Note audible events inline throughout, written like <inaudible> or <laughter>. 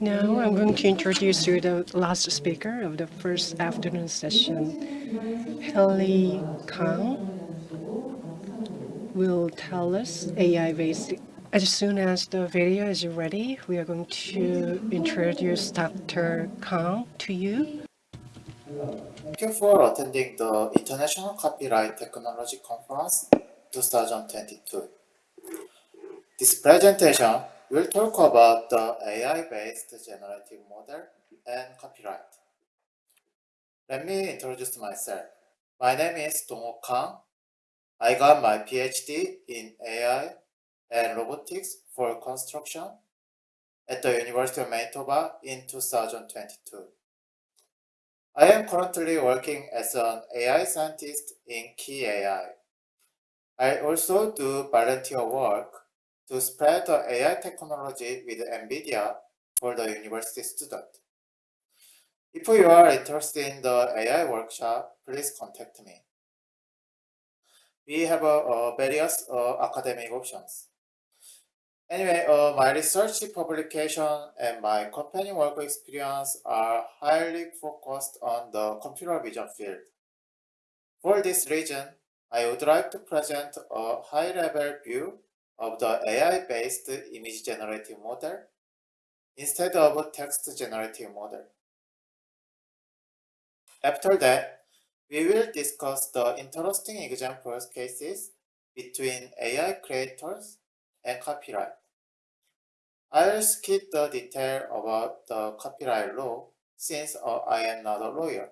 Now I'm going to introduce you the last speaker of the first afternoon session. Haley Kang will tell us AI basic. As soon as the video is ready, we are going to introduce Dr. Kang to you. Thank you for attending the International Copyright Technology Conference 2022. This presentation will talk about the AI-based generative model and copyright. Let me introduce myself. My name is Dongho Kang. I got my PhD in AI and robotics for construction at the University of Manitoba in 2022. I am currently working as an AI scientist in Key AI. I also do volunteer work to spread the AI technology with NVIDIA for the university student. If you are interested in the AI workshop, please contact me. We have uh, uh, various uh, academic options. Anyway, uh, my research publication and my company work experience are highly focused on the computer vision field. For this reason, I would like to present a high-level view of the AI-based image generative model instead of text generative model. After that, we will discuss the interesting examples cases between AI creators and copyright. I'll skip the detail about the copyright law since uh, I am not a lawyer.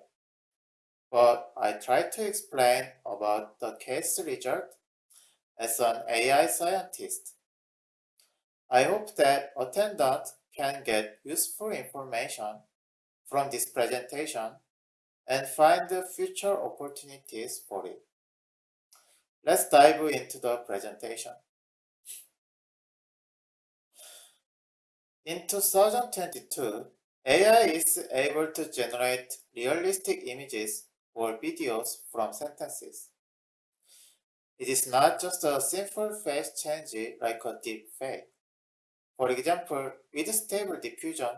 But I try to explain about the case result as an AI scientist. I hope that attendants can get useful information from this presentation and find future opportunities for it. Let's dive into the presentation. In 2022, AI is able to generate realistic images or videos from sentences. It is not just a simple face change like a deep fake. For example, with stable diffusion,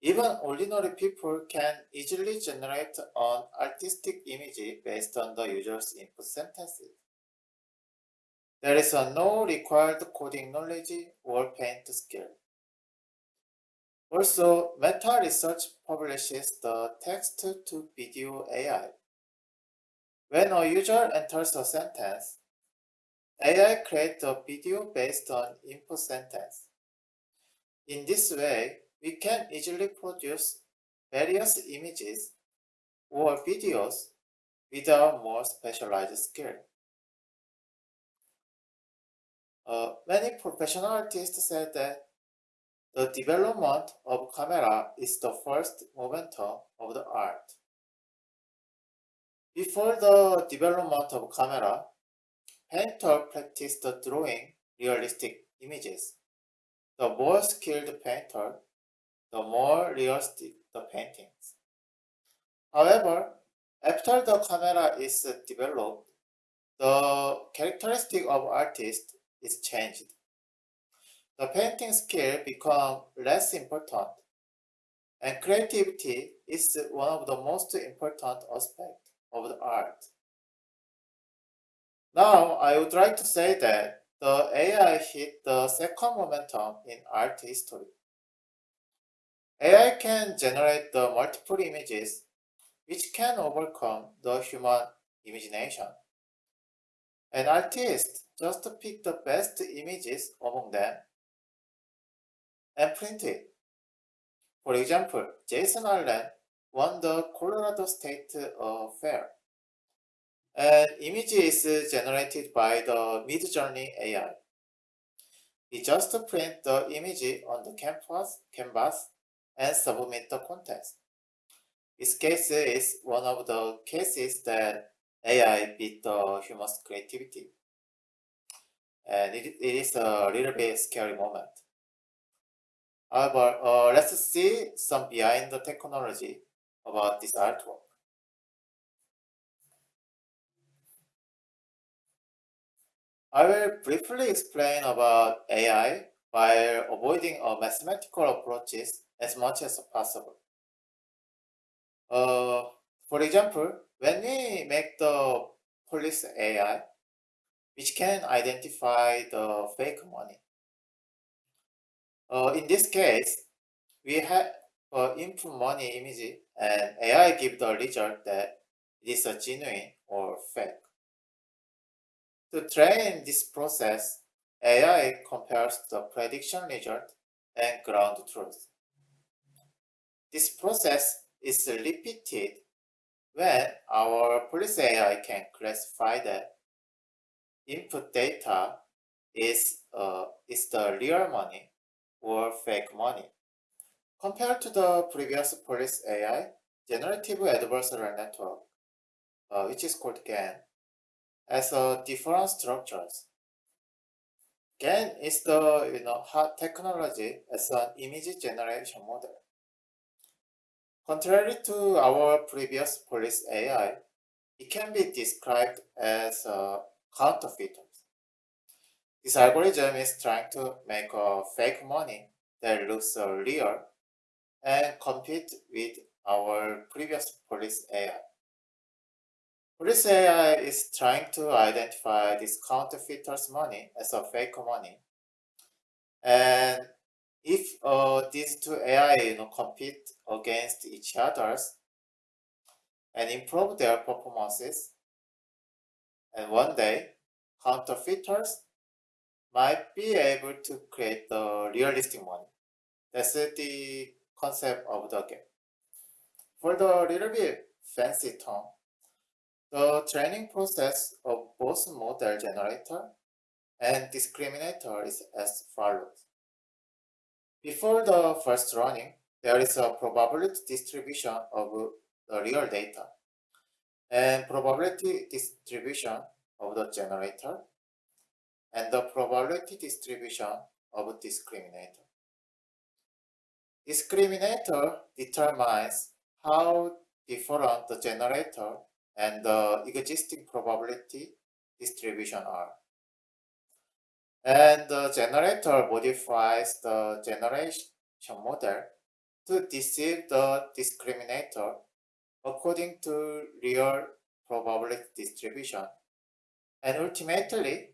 even ordinary people can easily generate an artistic image based on the user's input sentences. There is no required coding knowledge or paint skill. Also, Meta Research publishes the text-to-video AI when a user enters a sentence, AI creates a video based on input sentence. In this way, we can easily produce various images or videos without more specialized skill. Uh, many professional artists said that the development of camera is the first momentum of the art. Before the development of camera, painter practiced drawing realistic images. The more skilled painter, the more realistic the paintings. However, after the camera is developed, the characteristic of artist is changed. The painting skill become less important, and creativity is one of the most important aspects of the art. Now, I would like to say that the AI hit the second momentum in art history. AI can generate the multiple images which can overcome the human imagination. An artist just pick the best images among them and print it. For example, Jason Allen won the Colorado State uh, Fair. An image is generated by the Midjourney AI. We just print the image on the canvas, canvas and submit the contest. This case is one of the cases that AI beat the human's creativity. And it, it is a little bit scary moment. However, uh, let's see some behind the technology about this artwork. I will briefly explain about AI while avoiding mathematical approaches as much as possible. Uh, for example, when we make the police AI, which can identify the fake money. Uh, in this case, we have uh, input money image and AI give the result that it is a genuine or fake. To train this process, AI compares the prediction result and ground truth. This process is repeated when our police AI can classify that input data is, uh, is the real money or fake money. Compared to the previous police AI, generative adversarial network, uh, which is called GAN, has uh, different structures. GAN is the you know, hot technology as an image generation model. Contrary to our previous police AI, it can be described as uh, counterfeiters. This algorithm is trying to make a fake money that looks uh, real and compete with our previous police AI. Police AI is trying to identify this counterfeiter's money as a fake money. And if uh, these two AI you know, compete against each others and improve their performances, and one day counterfeiters might be able to create the realistic money. That's the concept of the GAN. For the little bit fancy term, the training process of both model generator and discriminator is as follows. Before the first running, there is a probability distribution of the real data and probability distribution of the generator and the probability distribution of discriminator. Discriminator determines how different the generator and the existing probability distribution are. And the generator modifies the generation model to deceive the discriminator according to real probability distribution and ultimately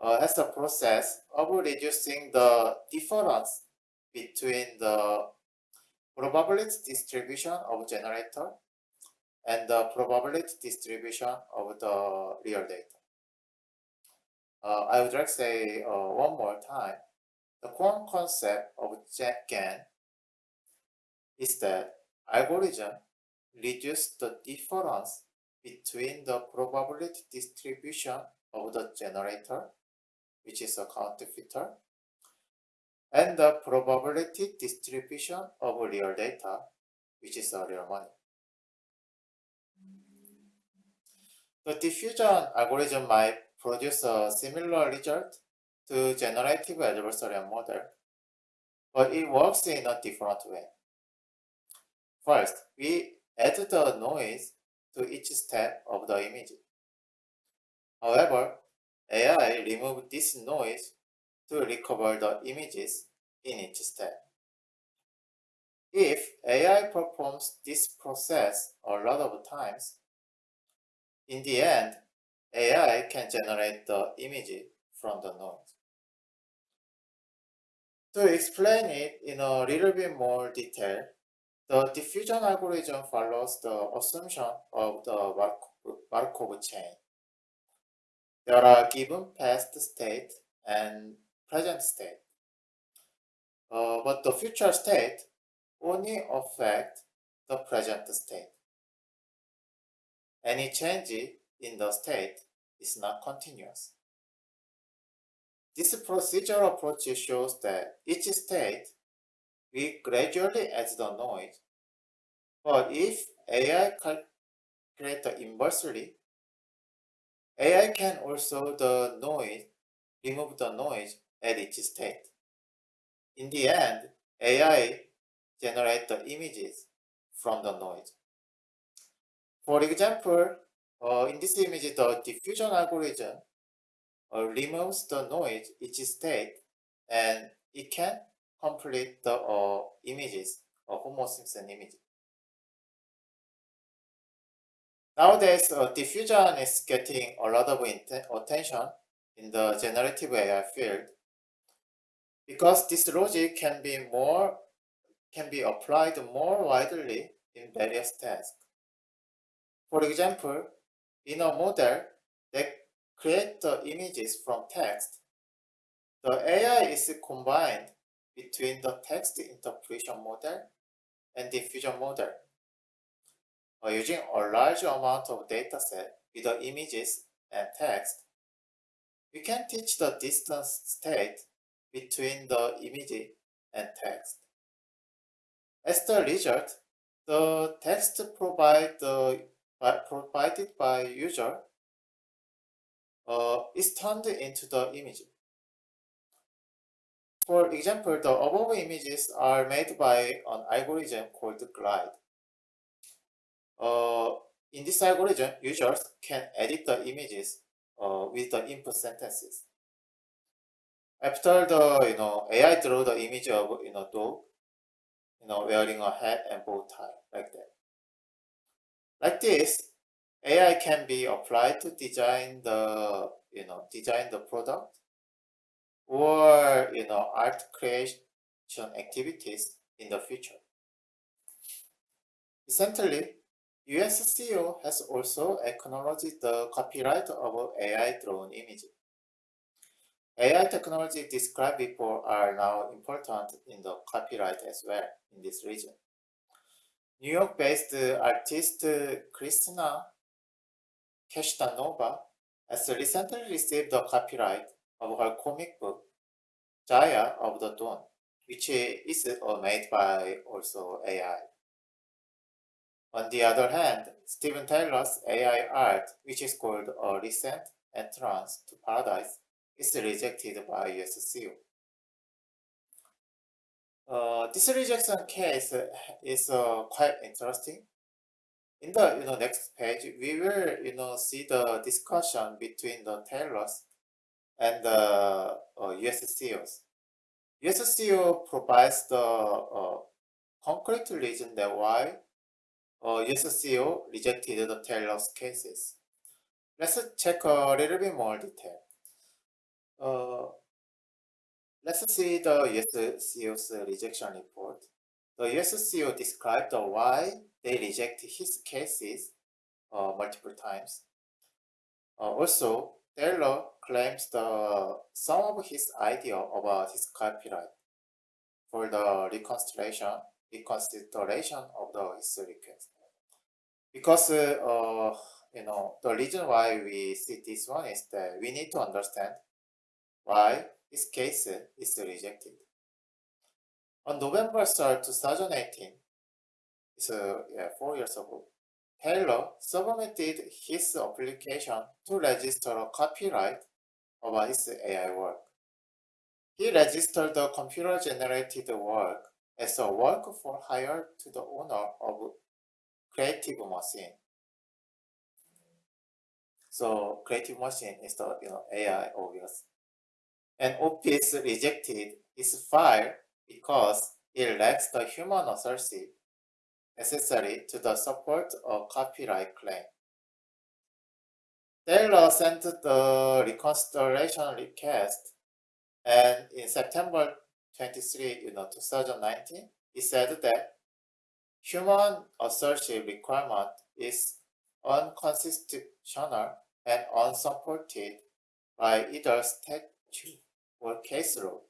uh, has a process of reducing the difference between the probability distribution of generator and the probability distribution of the real data. Uh, I would like to say uh, one more time, the core concept of GAN is that algorithm reduce the difference between the probability distribution of the generator, which is a counterfeiter, and the probability distribution of real data, which is a real money. The diffusion algorithm might produce a similar result to generative adversarial model, but it works in a different way. First, we add the noise to each step of the image. However, AI remove this noise to recover the images in each step. If AI performs this process a lot of times, in the end, AI can generate the image from the noise. To explain it in a little bit more detail, the diffusion algorithm follows the assumption of the Markov chain. There are given past state and present state. Uh, but the future state only affect the present state. Any change in the state is not continuous. This procedural approach shows that each state will gradually add the noise, but if AI calculates inversely, AI can also the noise, remove the noise at each state. In the end, AI generates the images from the noise. For example, uh, in this image, the diffusion algorithm uh, removes the noise each state and it can complete the uh, images, uh, Homer Simpson image. Nowadays, uh, diffusion is getting a lot of attention in the generative AI field because this logic can be more can be applied more widely in various tasks. For example, in a model that creates the images from text, the AI is combined between the text interpretation model and diffusion model. Uh, using a large amount of dataset with the images and text, we can teach the distance state between the image and text. As the result, the text provide the, by, provided by user uh, is turned into the image. For example, the above images are made by an algorithm called Glide. Uh, in this algorithm, users can edit the images uh, with the input sentences. After the you know AI draw the image of you know dog, you know wearing a hat and bow tie like that. Like this, AI can be applied to design the you know design the product or you know art creation activities in the future. Recently, USCO has also acknowledged the copyright of AI drawn images. AI technology described before are now important in the copyright as well in this region. New York-based artist uh, Kristina Kashtanova has recently received the copyright of her comic book Zarya of the Dawn, which uh, is uh, made by also AI. On the other hand, Steven Taylor's AI art, which is called A Recent Entrance to Paradise, is rejected by USCO. Uh, this rejection case is uh, quite interesting. In the you know next page, we will you know see the discussion between the Taylors and the uh, USCOs. USCO provides the uh, concrete reason that why uh, USCO rejected the Taylor's cases. Let's check a little bit more detail. Uh, let's see the USCO's rejection report. The USCO described why they reject his cases uh, multiple times. Uh, also, Taylor claims the some of his idea about his copyright for the reconsideration reconsideration of the his request. Because uh, you know the reason why we see this one is that we need to understand why this case eh? is rejected. On November 3rd, 2018, so uh, yeah, four years ago, Taylor submitted his application to register a copyright of his AI work. He registered the computer-generated work as a work for hire to the owner of Creative Machine. So Creative Machine is the you know AI obvious. And Office rejected his file because it lacks the human authorship necessary to the support of copyright claim. Taylor sent the reconsideration request and in September 23, you know, 2019, he said that human authorship requirement is unconstitutional and unsupported by either statute or case law.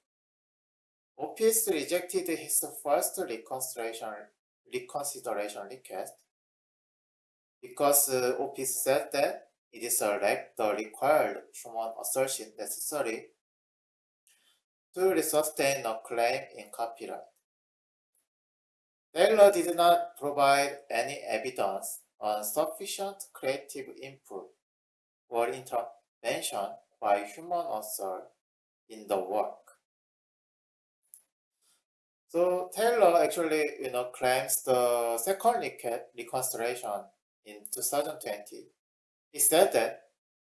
Office rejected his first reconsideration, reconsideration request because uh, said that it is a lack the required human assertion necessary to sustain a claim in copyright. Taylor did not provide any evidence on sufficient creative input or intervention by human author in the work. So Taylor actually, you know, claims the second reconsideration in 2020. He said that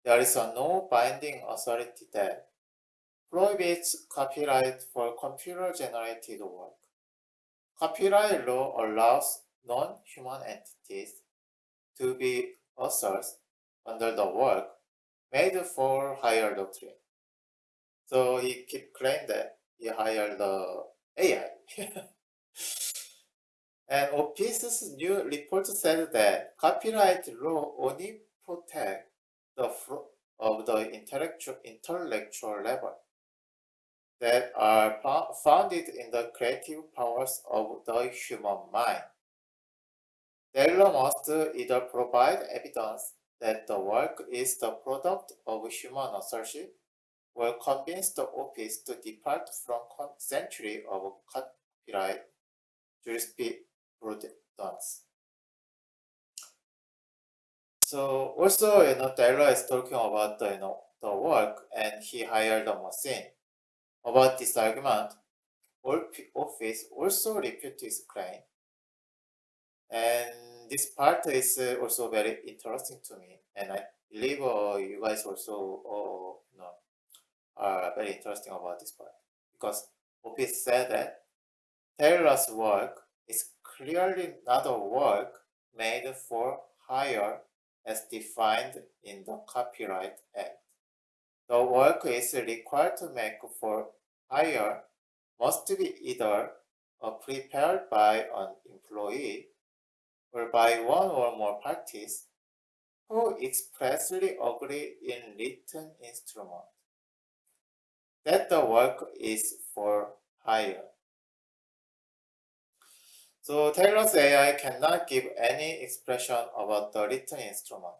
there is a no binding authority that prohibits copyright for computer-generated work. Copyright law allows non-human entities to be authors under the work made for hire doctrine. So he keep claiming that he hired the AI. <laughs> and Office's new report said that copyright law only protect the of the intellectual, intellectual level that are founded in the creative powers of the human mind. Taylor must either provide evidence that the work is the product of human authorship or convince the office to depart from century of copyright jurisprudence. So also, you know, Taylor is talking about the, you know, the work and he hired a machine. About this argument, Office also refuted his claim. And this part is uh, also very interesting to me. And I believe uh, you guys also you know, are very interesting about this part. Because Office said that Taylor's work is clearly not a work made for hire as defined in the Copyright Act. The work is required to make for hire must be either uh, prepared by an employee or by one or more parties who expressly agree in written instrument that the work is for hire. So Taylor's AI cannot give any expression about the written instrument.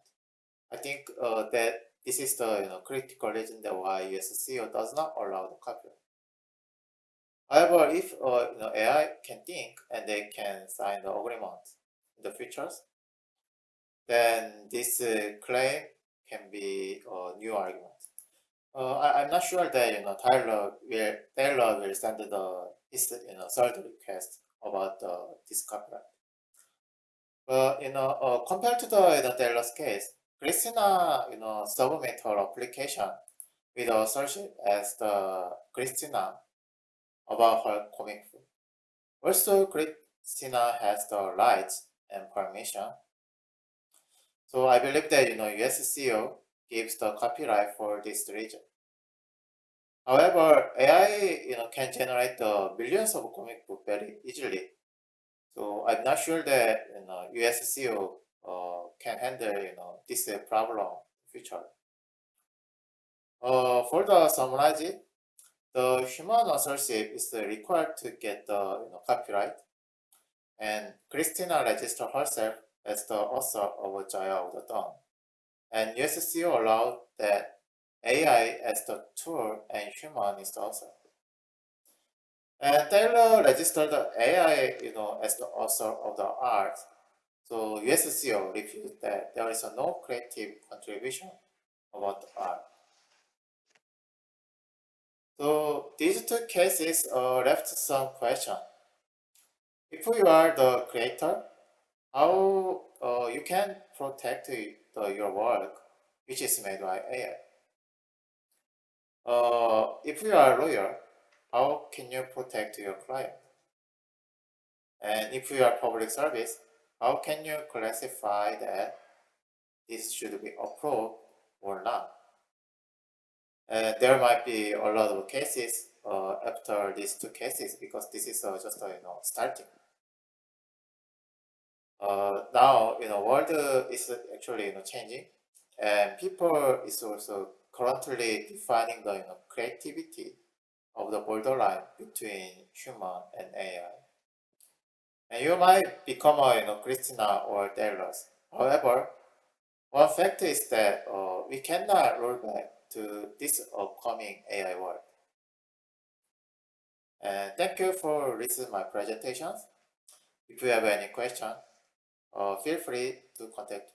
I think uh, that this is the you know, critical reason that why USCO does not allow the copyright. However, if uh, you know, AI can think and they can sign the agreement the features, then this uh, claim can be a new argument. Uh, I, I'm not sure that you know Taylor will Taylor will send the his you know third request about this copyright. But you know, uh, compared to the you know, Taylor's case, Kristina you know submit her application with a search as the Kristina about her comic. Also, Kristina has the rights and permission. So I believe that you know USCO gives the copyright for this region. However, AI you know can generate the millions of comic book very easily. So I'm not sure that you know USCO uh, can handle you know this uh, problem future. Uh, for the it, the human authorship is required to get the you know, copyright, and Kristina registered herself as the author of Zarya of the Dawn. And USCO allowed that AI as the tool and human is the author. And Taylor registered AI, you know, as the author of the art. So USCO refused that there is no creative contribution about the art. So these two cases uh, left some question. If you are the creator, how uh, you can protect the, your work which is made by AI? Uh, if you are a lawyer, how can you protect your client? And if you are public service, how can you classify that this should be approved or not? And there might be a lot of cases uh, after these two cases because this is uh, just uh, you know starting. Uh, now you know world is actually you know changing, and people is also currently defining the you know creativity of the borderline between human and AI. And you might become a you know Kristina or Delos. However, one fact is that uh, we cannot roll back to this upcoming AI world. And thank you for listening my presentations. If you have any question, uh, feel free to contact